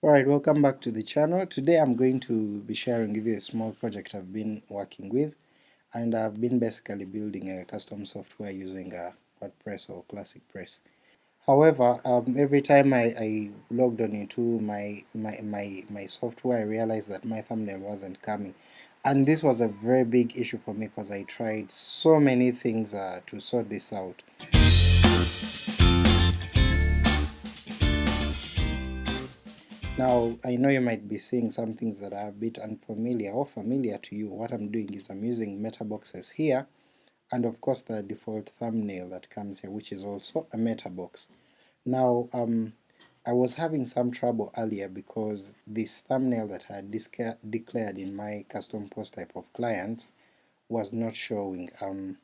Alright, welcome back to the channel. Today I'm going to be sharing with you a small project I've been working with and I've been basically building a custom software using a WordPress or Classic Press. However, um, every time I, I, logged on into my, my, my, my software I realized that my thumbnail wasn't coming and this was a very big issue for me because I tried so many things uh, to sort this out. Now I know you might be seeing some things that are a bit unfamiliar or familiar to you. What I'm doing is I'm using meta boxes here and of course the default thumbnail that comes here which is also a meta box. Now um, I was having some trouble earlier because this thumbnail that I had declared in my custom post type of clients was not showing um,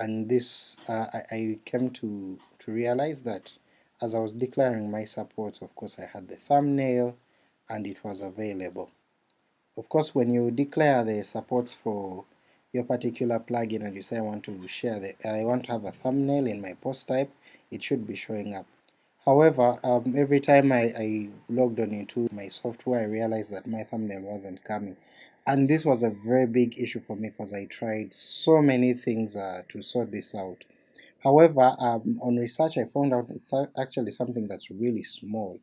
and this uh, I, I came to, to realize that as I was declaring my supports, of course I had the thumbnail and it was available. Of course when you declare the supports for your particular plugin and you say I want to share the I want to have a thumbnail in my post type, it should be showing up. However, um, every time I, I, logged on into my software I realized that my thumbnail wasn't coming and this was a very big issue for me because I tried so many things uh, to sort this out. However, um, on research I found out it's actually something that's really small.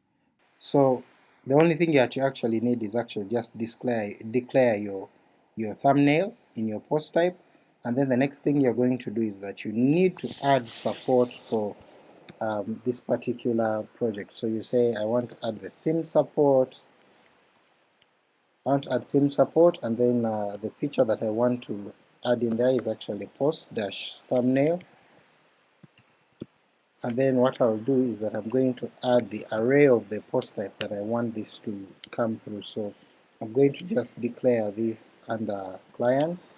So the only thing that you actually need is actually just declare, declare your, your thumbnail in your post type, and then the next thing you're going to do is that you need to add support for um, this particular project. So you say I want to add the theme support, I want to add theme support, and then uh, the feature that I want to add in there is actually post dash thumbnail and then what I'll do is that I'm going to add the array of the post type that I want this to come through. So I'm going to just declare this under clients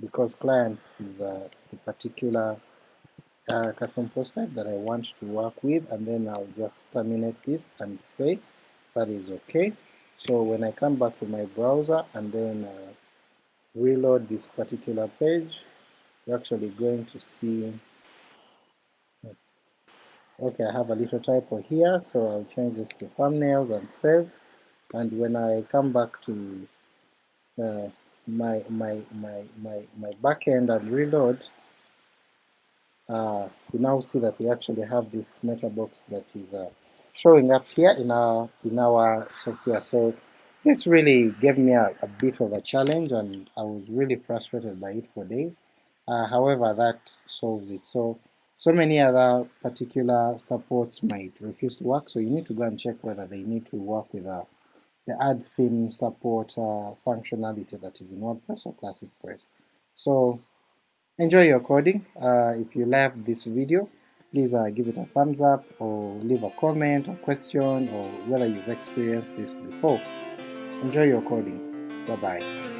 because clients is uh, the particular uh, custom post type that I want to work with and then I'll just terminate this and say that is okay. So when I come back to my browser and then uh, reload this particular page, you're actually going to see Okay, I have a little typo here, so I'll change this to thumbnails and save. And when I come back to uh, my my my my my backend and reload, uh, we now see that we actually have this meta box that is uh, showing up here in our in our software. So this really gave me a, a, bit of a challenge, and I was really frustrated by it for days. Uh, however, that solves it. So so many other particular supports might refuse to work, so you need to go and check whether they need to work with uh, the add theme support uh, functionality that is in WordPress or Classic Press. So enjoy your coding. Uh, if you loved this video, please uh, give it a thumbs up or leave a comment or question or whether you've experienced this before. Enjoy your coding. Bye bye.